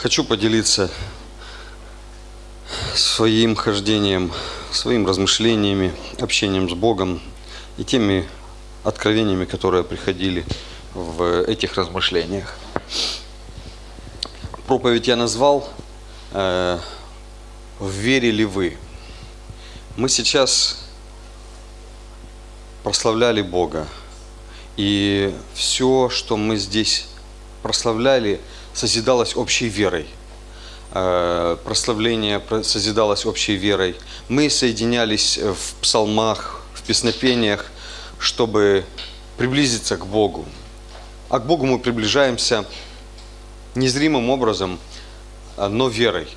Хочу поделиться своим хождением, своим размышлениями, общением с Богом и теми откровениями, которые приходили в этих размышлениях. Проповедь я назвал э, «Верили вы?». Мы сейчас прославляли Бога, и все, что мы здесь прославляли, созидалось общей верой. Э, прославление созидалось общей верой. Мы соединялись в псалмах, в песнопениях, чтобы приблизиться к Богу. А к Богу мы приближаемся незримым образом, но верой.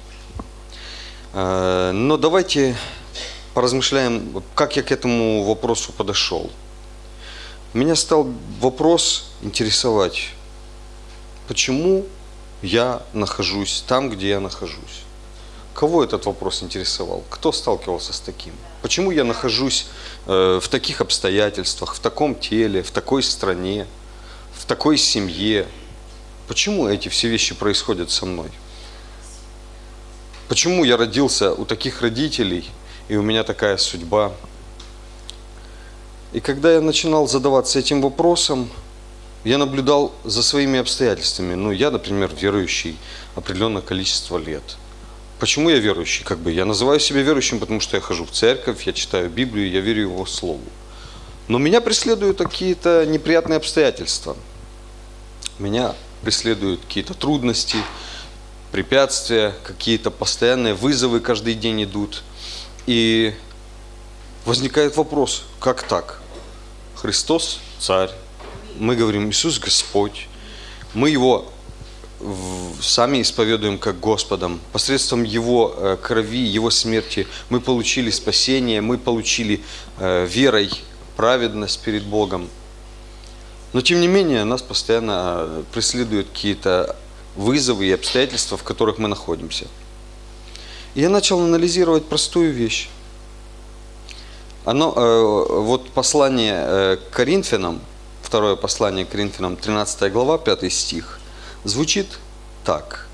Э, но давайте поразмышляем, как я к этому вопросу подошел. Меня стал вопрос интересовать, почему я нахожусь там, где я нахожусь. Кого этот вопрос интересовал? Кто сталкивался с таким? Почему я нахожусь э, в таких обстоятельствах, в таком теле, в такой стране, в такой семье? Почему эти все вещи происходят со мной? Почему я родился у таких родителей, и у меня такая судьба? И когда я начинал задаваться этим вопросом, я наблюдал за своими обстоятельствами. Ну, я, например, верующий определенное количество лет. Почему я верующий? Как бы я называю себя верующим, потому что я хожу в церковь, я читаю Библию, я верю Его Слову. Но меня преследуют какие-то неприятные обстоятельства. Меня преследуют какие-то трудности, препятствия, какие-то постоянные вызовы каждый день идут. И возникает вопрос, как так? Христос – царь, мы говорим Иисус Господь, мы Его сами исповедуем как Господом. Посредством Его э, крови, Его смерти мы получили спасение, мы получили э, верой праведность перед Богом. Но тем не менее нас постоянно э, преследуют какие-то вызовы и обстоятельства, в которых мы находимся. И я начал анализировать простую вещь. Оно, вот послание к Коринфянам – второе послание к Коринфянам, 13 глава, 5 стих, звучит так.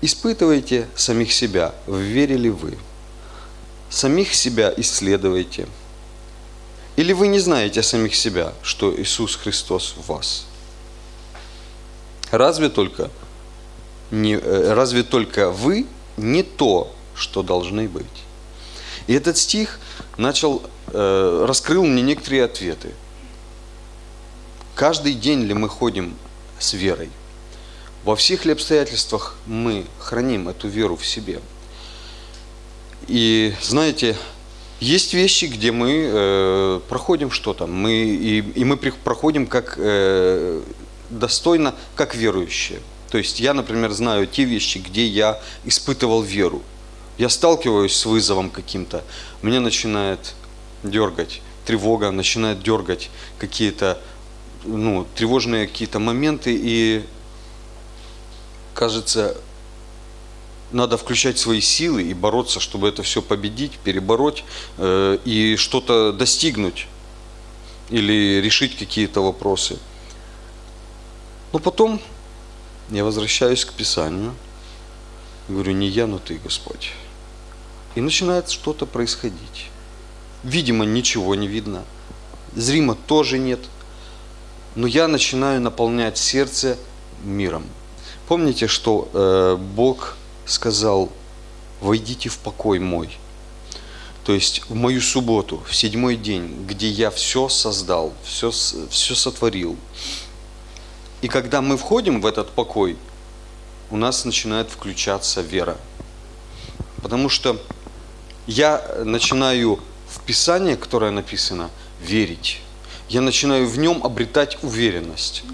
«Испытывайте самих себя, верили вы. Самих себя исследуйте. Или вы не знаете самих себя, что Иисус Христос в вас? Разве только, не, э, разве только вы не то, что должны быть?» И этот стих начал раскрыл мне некоторые ответы. Каждый день ли мы ходим с верой? Во всех ли обстоятельствах мы храним эту веру в себе? И знаете, есть вещи, где мы э, проходим что-то, мы, и, и мы проходим как э, достойно, как верующие. То есть я, например, знаю те вещи, где я испытывал веру. Я сталкиваюсь с вызовом каким-то, меня начинает дергать, тревога начинает дергать какие-то ну, тревожные какие-то моменты, и кажется, надо включать свои силы и бороться, чтобы это все победить, перебороть э, и что-то достигнуть или решить какие-то вопросы. Но потом я возвращаюсь к Писанию, говорю, не я, но ты, Господь. И начинает что-то происходить. Видимо, ничего не видно. Зримо тоже нет. Но я начинаю наполнять сердце миром. Помните, что э, Бог сказал, войдите в покой мой. То есть в мою субботу, в седьмой день, где я все создал, все, все сотворил. И когда мы входим в этот покой, у нас начинает включаться вера. Потому что я начинаю в Писание, которое написано, верить. Я начинаю в нем обретать уверенность.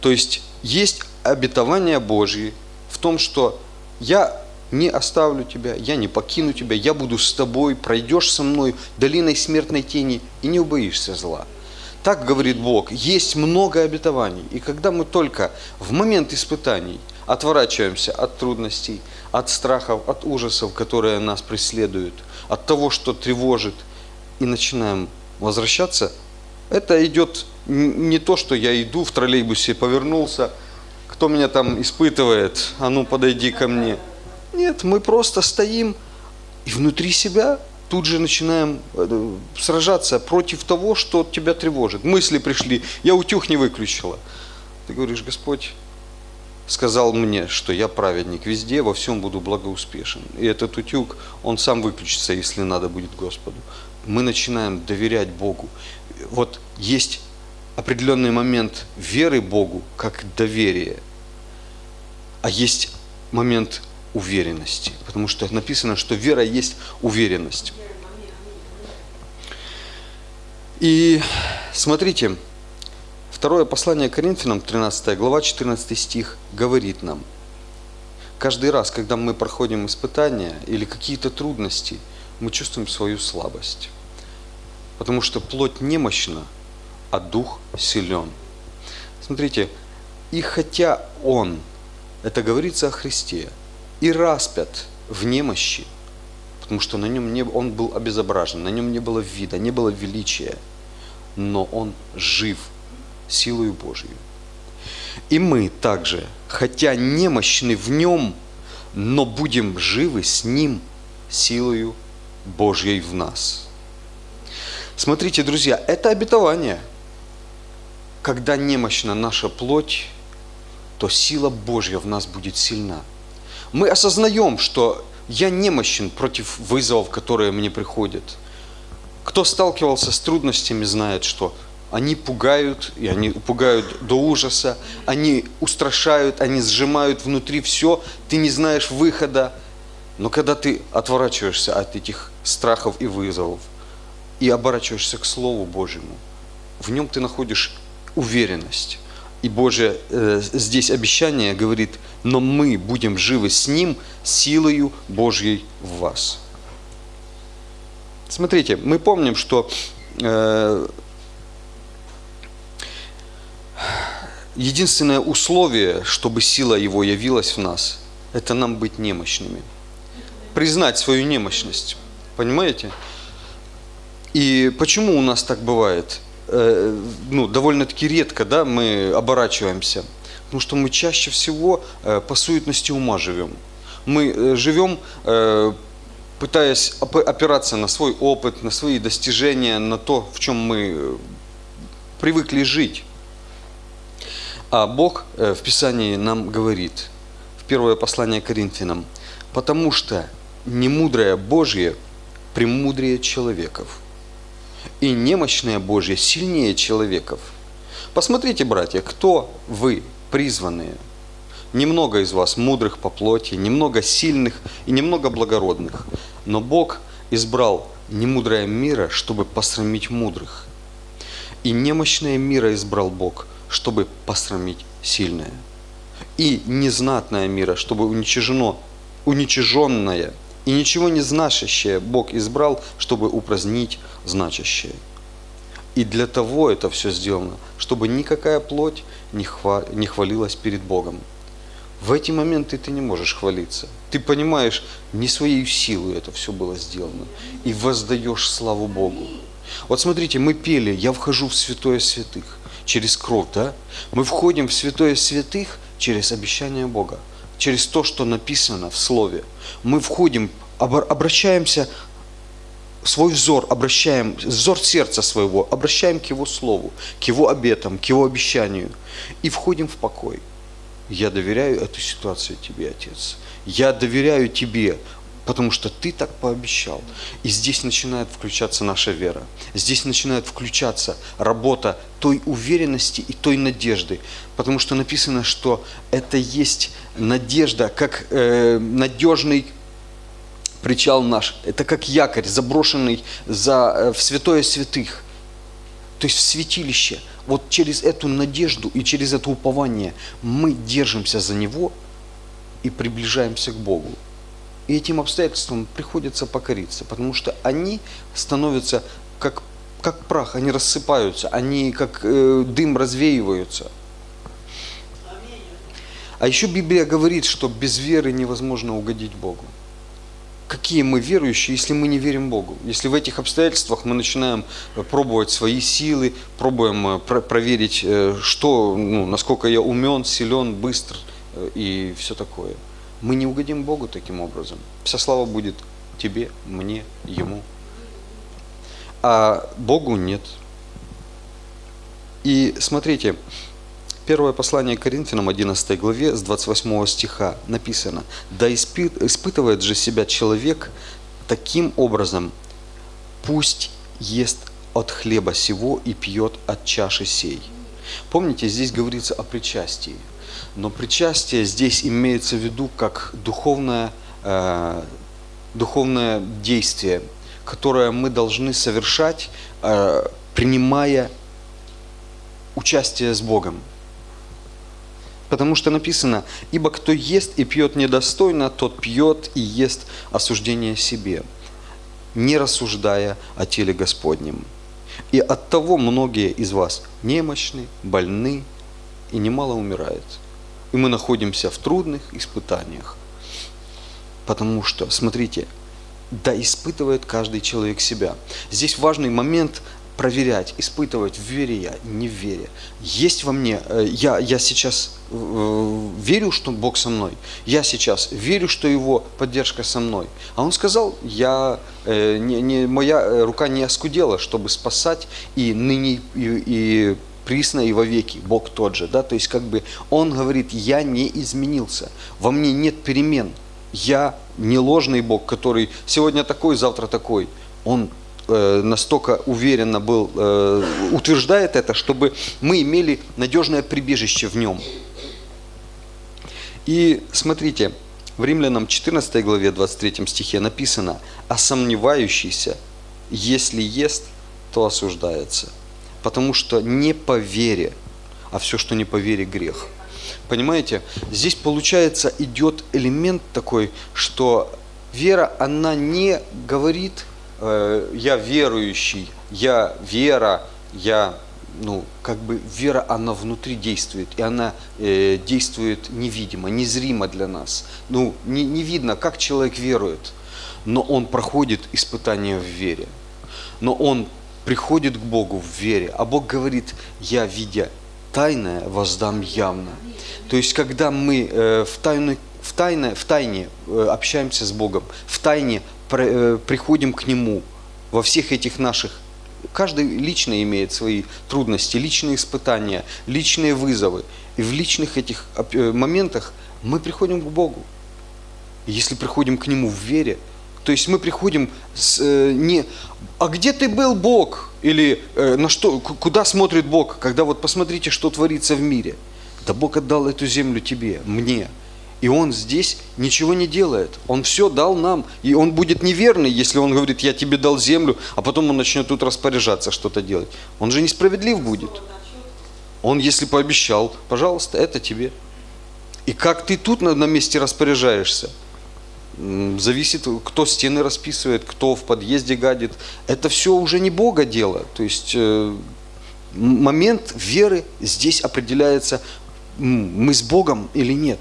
То есть есть обетование Божье в том, что я не оставлю тебя, я не покину тебя, я буду с тобой, пройдешь со мной долиной смертной тени и не убоишься зла. Так говорит Бог, есть много обетований. И когда мы только в момент испытаний отворачиваемся от трудностей, от страхов, от ужасов, которые нас преследуют, от того, что тревожит – и начинаем возвращаться, это идет не то, что я иду в троллейбусе, повернулся, кто меня там испытывает, а ну подойди ко мне. Нет, мы просто стоим и внутри себя тут же начинаем э, сражаться против того, что тебя тревожит. Мысли пришли, я утюг не выключила. Ты говоришь, Господь сказал мне, что я праведник везде, во всем буду благоуспешен. И этот утюг, он сам выключится, если надо будет Господу. Мы начинаем доверять Богу. Вот есть определенный момент веры Богу, как доверие, а есть момент уверенности, потому что написано, что вера есть уверенность. И смотрите, второе послание Коринфянам, 13 глава, 14 стих, говорит нам, каждый раз, когда мы проходим испытания или какие-то трудности, мы чувствуем свою слабость. Потому что плоть немощна, а дух силен. Смотрите, и хотя Он, это говорится о Христе, и распят в немощи, потому что на нем не, он был обезображен, на нем не было вида, не было величия, но он жив силою Божьей. И мы также, хотя немощны в нем, но будем живы с ним силою Божьей в нас. Смотрите, друзья, это обетование. Когда немощна наша плоть, то сила Божья в нас будет сильна – мы осознаем, что я немощен против вызовов, которые мне приходят. Кто сталкивался с трудностями, знает, что они пугают, и они пугают до ужаса, они устрашают, они сжимают внутри все, ты не знаешь выхода. Но когда ты отворачиваешься от этих страхов и вызовов и оборачиваешься к Слову Божьему, в нем ты находишь уверенность. И Божье э, здесь обещание говорит, но мы будем живы с Ним силою Божьей в вас. Смотрите, мы помним, что э, единственное условие, чтобы сила Его явилась в нас, это нам быть немощными. Признать свою немощность. Понимаете? И почему у нас так бывает? Э, ну, довольно-таки редко да, мы оборачиваемся, потому что мы чаще всего э, по суетности ума живем. Мы э, живем, пытаясь опираться на свой опыт, на свои достижения, на то, в чем мы привыкли жить. А Бог в Писании нам говорит, в первое послание Коринфянам, потому что немудрое Божье премудрее человеков – и немощное Божье сильнее человеков. Посмотрите, братья, кто вы, призванные. Немного из вас мудрых по плоти, немного сильных и немного благородных. Но Бог избрал немудрое мира, чтобы посрамить мудрых. И немощное мира избрал Бог, чтобы посрамить сильное. И незнатное мира, чтобы уничижено, уничиженное и ничего не значащее Бог избрал, чтобы упразднить значащее. И для того это все сделано, чтобы никакая плоть не, хва не хвалилась перед Богом. В эти моменты ты не можешь хвалиться. Ты понимаешь, не своей силой это все было сделано. И воздаешь славу Богу. Вот смотрите, мы пели «Я вхожу в святое святых» через кровь, да? Мы входим в святое святых через обещание Бога через то, что написано в Слове. Мы входим, обращаемся, свой взор обращаем, взор сердца своего обращаем к Его Слову, к Его обетам, к Его обещанию и входим в покой. Я доверяю эту ситуацию Тебе, Отец. Я доверяю Тебе, потому что Ты так пообещал. И здесь начинает включаться наша вера. Здесь начинает включаться работа той уверенности и той надежды. Потому что написано, что это есть надежда, как э, надежный причал наш. Это как якорь, заброшенный за, э, в святое святых. То есть в святилище. Вот через эту надежду и через это упование мы держимся за него и приближаемся к Богу. И этим обстоятельствам приходится покориться, потому что они становятся как, как прах, они рассыпаются, они как э, дым развеиваются – а еще Библия говорит, что без веры невозможно угодить Богу. какие мы верующие, если мы не верим Богу? Если в этих обстоятельствах мы начинаем э, пробовать свои силы, пробуем э, про- проверить, э, что, ну, насколько я умен, силен, быстр и все такое. Мы не угодим Богу таким образом. Вся слава будет тебе, мне, Ему. А Богу нет. И смотрите, Первое послание к Коринфянам, 11 главе, с 28 стиха написано, «Да испы- испытывает же себя человек таким образом, пусть ест от хлеба сего и пьет от чаши сей». Помните, здесь говорится о причастии. Но причастие здесь имеется в виду как духовное, э, духовное действие, которое мы должны совершать, э, принимая участие с Богом. Потому что написано, ибо кто ест и пьет недостойно, тот пьет и ест осуждение себе, не рассуждая о теле Господнем. И от того многие из вас немощны, больны и немало умирают. И мы находимся в трудных испытаниях. Потому что, смотрите, да испытывает каждый человек себя. Здесь важный момент проверять, испытывать, в вере я, не в вере. Есть во мне, э, я, я сейчас э, верю, что Бог со мной. Я сейчас верю, что Его поддержка со мной. А Он сказал, я, э, не, не, моя рука не оскудела, чтобы спасать и ныне, и, и присно и вовеки, Бог тот же. Да? То есть как бы Он говорит, я не изменился, во мне нет перемен. Я не ложный Бог, который сегодня такой, завтра такой. Он э, настолько уверенно был, э, утверждает это, чтобы мы имели надежное прибежище в нем. И смотрите, в Римлянам 14 главе 23 стихе написано, а сомневающийся, если ест, то осуждается. Потому что не по вере, а все, что не по вере, грех. Понимаете, здесь получается идет элемент такой, что вера, она не говорит, э, я верующий, я вера, я, ну, как бы вера, она внутри действует, и она э, действует невидимо, незримо для нас. Ну, не, не видно, как человек верует, но он проходит испытание в вере. Но он приходит к Богу в вере, а Бог говорит, я, видя тайное, воздам явно. То есть, когда мы э, в, тайной, в, тайне, в тайне э, общаемся с Богом, в тайне при, э, приходим к Нему во всех этих наших Каждый лично имеет свои трудности, личные испытания, личные вызовы. И в личных этих э, моментах мы приходим к Богу. Если приходим к Нему в вере, то есть мы приходим с, э, не «А где ты был, Бог?» Или э, на что, куда смотрит Бог, когда вот посмотрите, что творится в мире. Да Бог отдал эту землю тебе, мне. И Он здесь ничего не делает. Он все дал нам. И Он будет неверный, если Он говорит, я тебе дал землю, а потом Он начнет тут распоряжаться, что-то делать. Он же несправедлив будет. Он, если пообещал, пожалуйста, это тебе. И как ты тут на, на месте распоряжаешься, зависит, кто стены расписывает, кто в подъезде гадит. Это все уже не Бога дело. То есть э, момент веры здесь определяется, мы с Богом или нет.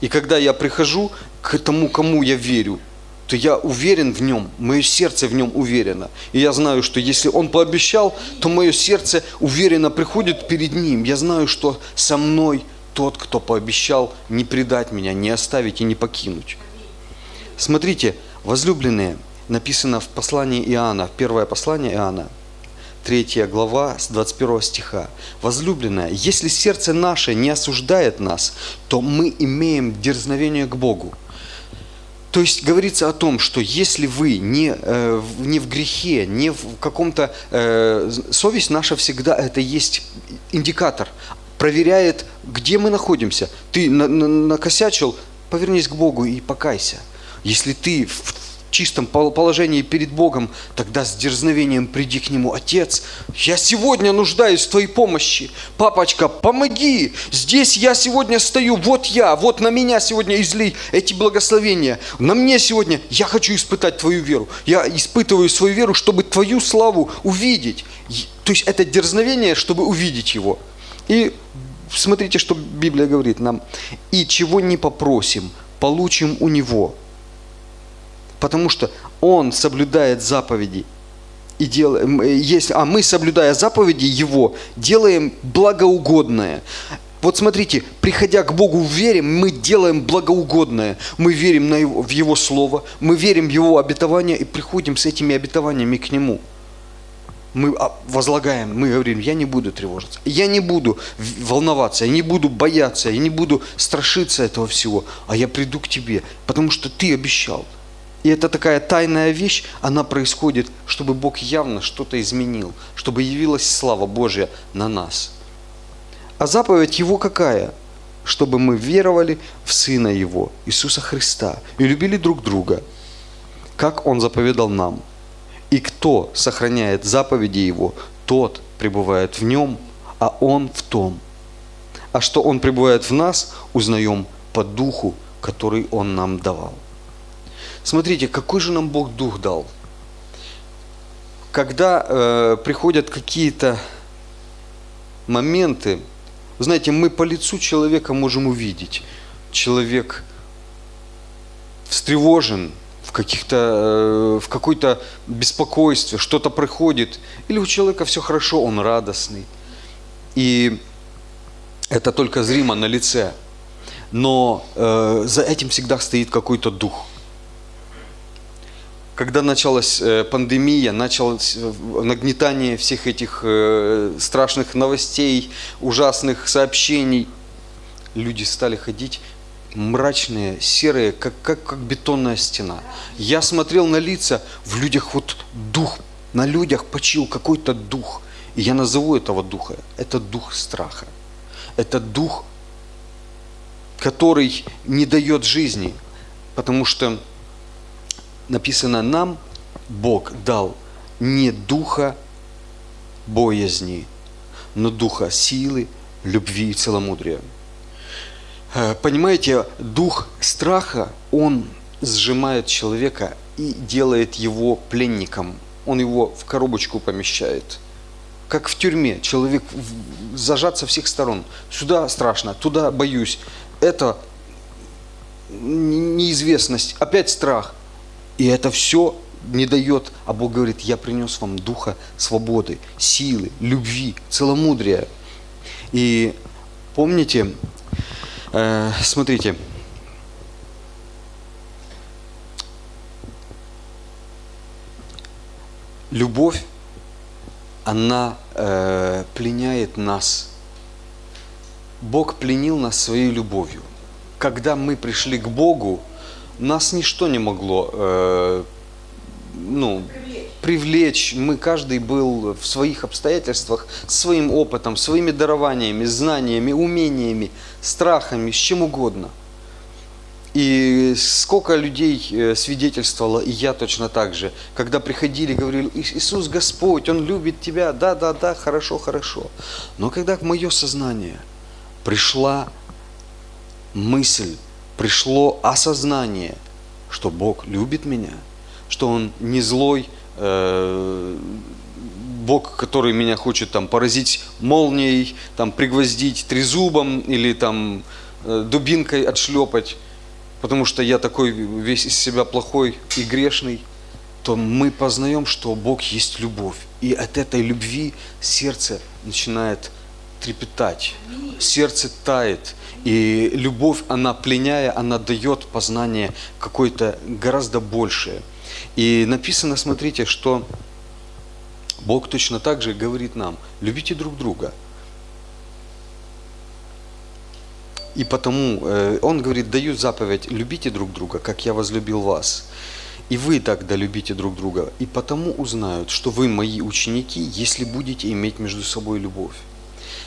И когда я прихожу к тому, кому я верю, то я уверен в нем, мое сердце в нем уверено. И я знаю, что если он пообещал, то мое сердце уверенно приходит перед ним. Я знаю, что со мной тот, кто пообещал не предать меня, не оставить и не покинуть. Смотрите, возлюбленные, написано в послании Иоанна, первое послание Иоанна, 3 глава с 21 стиха. Возлюбленная, если сердце наше не осуждает нас, то мы имеем дерзновение к Богу. То есть говорится о том, что если вы не, э, не в грехе, не в каком-то... Э, совесть наша всегда это есть индикатор, проверяет, где мы находимся. Ты на, на, накосячил, повернись к Богу и покайся. Если ты в чистом положении перед Богом, тогда с дерзновением приди к Нему. Отец, я сегодня нуждаюсь в Твоей помощи. Папочка, помоги. Здесь я сегодня стою, вот я, вот на меня сегодня излей эти благословения. На мне сегодня я хочу испытать Твою веру. Я испытываю свою веру, чтобы Твою славу увидеть. То есть это дерзновение, чтобы увидеть Его. И смотрите, что Библия говорит нам. И чего не попросим, получим у Него Потому что Он соблюдает заповеди. И делаем, если, а мы, соблюдая заповеди Его, делаем благоугодное. Вот смотрите, приходя к Богу в вере, мы делаем благоугодное. Мы верим на его, в Его Слово, мы верим в Его обетования и приходим с этими обетованиями к Нему. Мы а, возлагаем, мы говорим, я не буду тревожиться, я не буду волноваться, я не буду бояться, я не буду страшиться этого всего, а я приду к Тебе, потому что Ты обещал. И это такая тайная вещь, она происходит, чтобы Бог явно что-то изменил, чтобы явилась слава Божья на нас – а заповедь Его какая? Чтобы мы веровали в Сына Его, Иисуса Христа, и любили друг друга, как Он заповедал нам. И кто сохраняет заповеди Его, тот пребывает в Нем, а Он в том. А что Он пребывает в нас, узнаем по Духу, который Он нам давал. Смотрите, какой же нам Бог Дух дал? Когда э, приходят какие-то моменты, знаете, мы по лицу человека можем увидеть. Человек встревожен, в, каких-то, э, в какой-то беспокойстве, что-то проходит. Или у человека все хорошо, он радостный. И это только зримо на лице. Но э, за этим всегда стоит какой-то дух – когда началась э, пандемия, началось э, нагнетание всех этих э, страшных новостей, ужасных сообщений, люди стали ходить мрачные, серые, как, как, как бетонная стена. Я смотрел на лица, в людях вот дух, на людях почил какой-то дух. И я назову этого духа, это дух страха. Это дух, который не дает жизни, потому что написано, нам Бог дал не духа боязни, но духа силы, любви и целомудрия. Э, понимаете, дух страха, он сжимает человека и делает его пленником. Он его в коробочку помещает. Как в тюрьме. Человек зажат со всех сторон. Сюда страшно, туда боюсь. Это неизвестность, опять страх. И это все не дает, а Бог говорит, я принес вам духа свободы, силы, любви, целомудрия. И помните, э, смотрите, любовь, она э, пленяет нас. Бог пленил нас своей любовью. Когда мы пришли к Богу, нас ничто не могло э, ну, привлечь. Мы каждый был в своих обстоятельствах, своим опытом, своими дарованиями, знаниями, умениями, страхами, с чем угодно. И сколько людей э, свидетельствовало, и я точно так же, когда приходили, говорили, Иисус Господь, Он любит тебя, да, да, да, хорошо, хорошо. Но когда в мое сознание пришла мысль, пришло осознание, что Бог любит меня, что Он не злой, э, Бог, который меня хочет там поразить молнией, там пригвоздить трезубом или там э, дубинкой отшлепать, потому что я такой весь из себя плохой и грешный, то мы познаем, что Бог есть любовь. И от этой любви сердце начинает трепетать, сердце тает, и любовь, она пленяя, она дает познание какое-то гораздо большее. И написано, смотрите, что Бог точно так же говорит нам, любите друг друга. И потому э, Он говорит, даю заповедь, любите друг друга, как я возлюбил вас. И вы тогда любите друг друга. И потому узнают, что вы мои ученики, если будете иметь между собой любовь.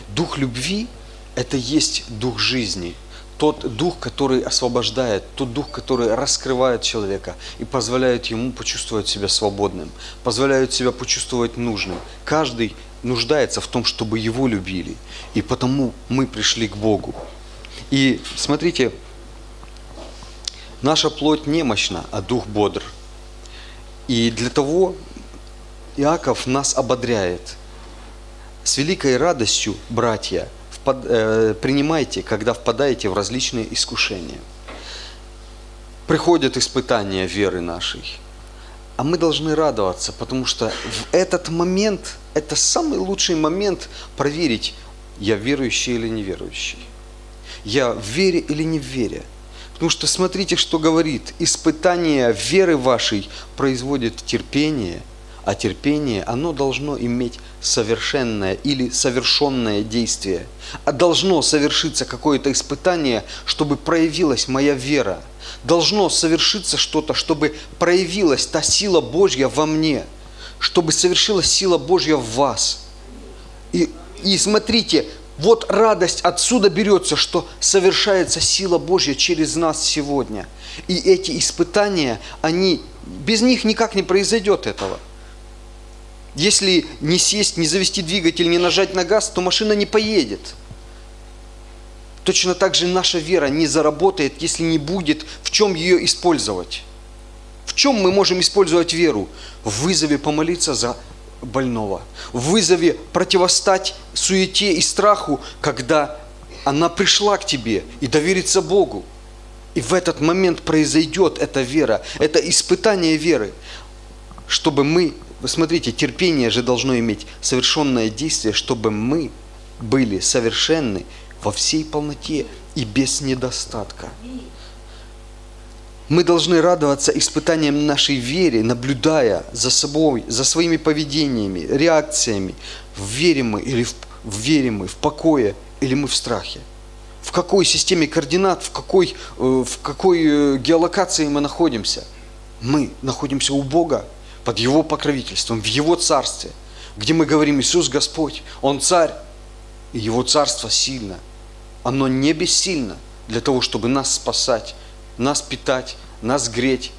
Дух любви – это есть дух жизни, тот дух, который освобождает, тот дух, который раскрывает человека и позволяет ему почувствовать себя свободным, позволяет себя почувствовать нужным. Каждый нуждается в том, чтобы его любили. И потому мы пришли к Богу. И смотрите, наша плоть немощна, а дух бодр. И для того Иаков нас ободряет – с великой радостью, братья, впад, э, принимайте, когда впадаете в различные искушения. приходят испытания веры нашей. А мы должны радоваться, потому что в этот момент, это самый лучший момент проверить, я верующий или неверующий. Я в вере или не в вере. Потому что смотрите, что говорит. Испытание веры вашей производит терпение, а терпение, оно должно иметь совершенное или совершенное действие. А должно совершиться какое-то испытание, чтобы проявилась моя вера. Должно совершиться что-то, чтобы проявилась та сила Божья во мне, чтобы совершилась сила Божья в вас. И, и смотрите, вот радость отсюда берется, что совершается сила Божья через нас сегодня. И эти испытания, они, без них никак не произойдет этого. Если не сесть, не завести двигатель, не нажать на газ, то машина не поедет. Точно так же наша вера не заработает, если не будет в чем ее использовать. В чем мы можем использовать веру? В вызове помолиться за больного, в вызове противостать суете и страху, когда она пришла к тебе и довериться Богу. И в этот момент произойдет эта вера, это испытание веры, чтобы мы, вы смотрите, терпение же должно иметь совершенное действие, чтобы мы были совершенны во всей полноте и без недостатка. Мы должны радоваться испытаниям нашей вере, наблюдая за собой, за своими поведениями, реакциями. Верим мы или в, верим мы в покое, или мы в страхе. В какой системе координат, в какой, э, в какой э, геолокации мы находимся. Мы находимся у Бога, под Его покровительством, в Его Царстве, где мы говорим, Иисус Господь, Он Царь, и Его Царство сильно. Оно не бессильно для того, чтобы нас спасать, нас питать, нас греть.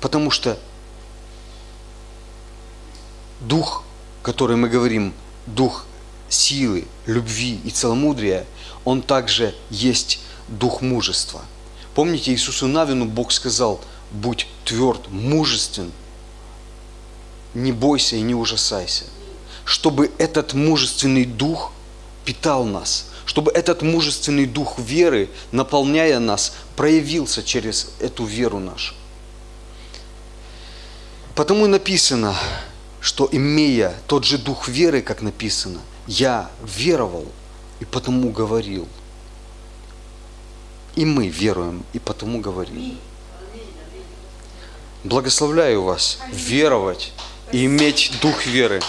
Потому что дух, который мы говорим, дух силы, любви и целомудрия, он также есть дух мужества. Помните, Иисусу Навину Бог сказал, будь тверд, мужествен, не бойся и не ужасайся. Чтобы этот мужественный дух питал нас – чтобы этот мужественный дух веры, наполняя нас, проявился через эту веру нашу. Потому и написано, что имея тот же дух веры, как написано, я веровал и потому говорил. И мы веруем и потому говорим. Благословляю вас веровать и иметь дух веры.